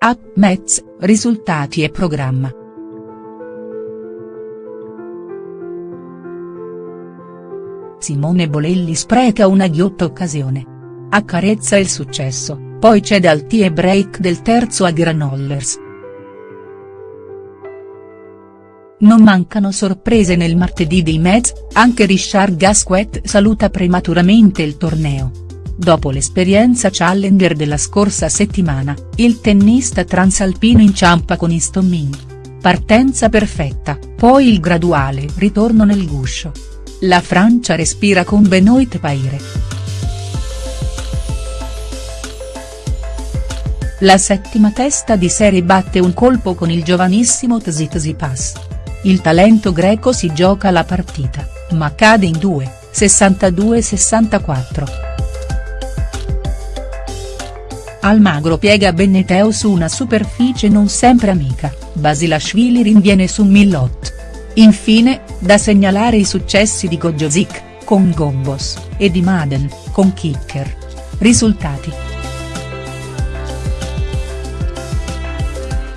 App Metz, risultati e programma. Simone Bolelli spreca una ghiotta occasione. Accarezza il successo, poi cede al tie break del terzo a Granollers. Non mancano sorprese nel martedì dei Mets, anche Richard Gasquet saluta prematuramente il torneo. Dopo l'esperienza challenger della scorsa settimana, il tennista transalpino inciampa con Istomin. Partenza perfetta, poi il graduale ritorno nel guscio. La Francia respira con Benoit Paire. La settima testa di serie batte un colpo con il giovanissimo Tsitsipas. Il talento greco si gioca la partita, ma cade in due, 62-64. Almagro piega Benneteo su una superficie non sempre amica, Basilashvili rinviene su Millot. Infine, da segnalare i successi di Gojozic, con Gombos, e di Maden, con Kicker. Risultati.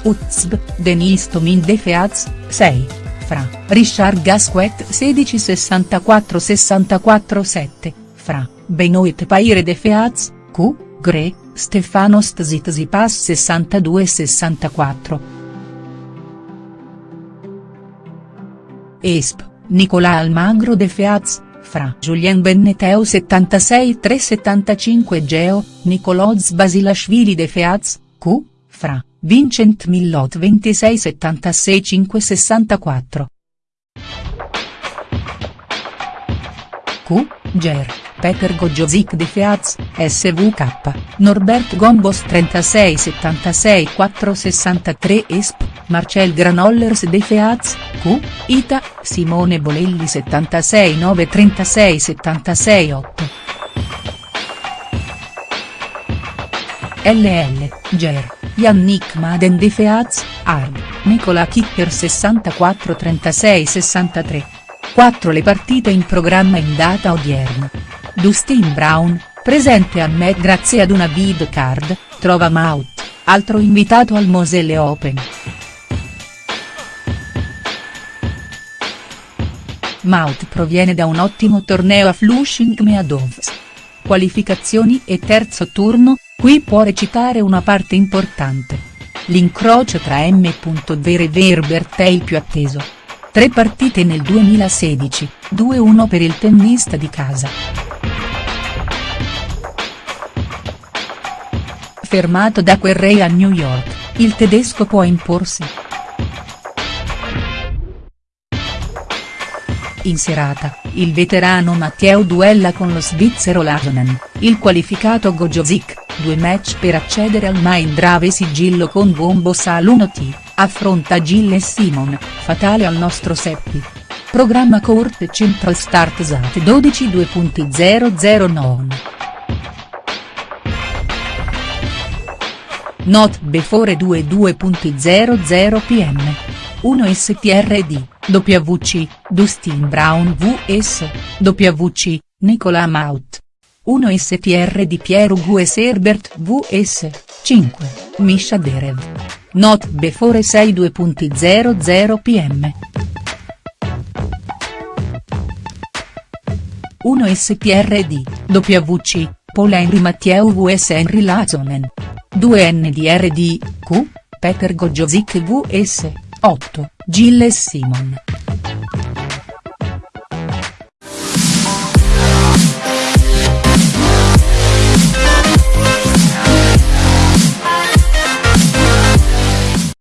Uzb, Denis Tomin de Feaz, 6, Fra, Richard Gasquet 16 64 64 7, Fra, Benoit Paire de Feaz, Q, Gre, Stefanos Tsitsipas 62 64. ESP, Nicola Almagro de Feaz, Fra. Julien Benneteo 76 375 Geo, Nicoloz Basilashvili de Feaz, Q, Fra, Vincent Millot 26 76 564. Q, Ger, Peter Gojozic de Feaz, SVK, Norbert Gombos 36 76 463 ESP, Marcel Granollers de Feaz, Q, Ita, Simone Bolelli 76 9 36 76 8. LL, Ger, Yannick Maden de Feaz, Ard, Nicola Kicker 64 36 63. 4 le partite in programma in data odierna. Dustin Brown, presente a Met grazie ad una vid card, trova Maut, altro invitato al Moselle Open. Maut proviene da un ottimo torneo a Flushing Meadows. Qualificazioni e terzo turno, qui può recitare una parte importante. L'incrocio tra M. Vere Verbert è il più atteso. Tre partite nel 2016, 2-1 per il tennista di casa. Fermato da Querrey a New York, il tedesco può imporsi. In serata, il veterano Matteo duella con lo svizzero Lajonen, il qualificato Gojozic, due match per accedere al main drave sigillo con Bombo Sal 1T, affronta Gilles Simon, fatale al nostro Seppi. Programma Corte Centro Start Sat 12 2.009. Not before 2 2.00 pm. 1 STRD. WC, Dustin Brown vs, WC, Nicola Maut. 1 STR di Piero Gues Herbert vs, 5, Misha Derev. Not before 6 2.00 pm. 1 STRD, WC, Paul Henry Matteo vs Henry Lazonen. 2 NDRD, Q, Peter Gojozic vs, 8, Gilles Simon.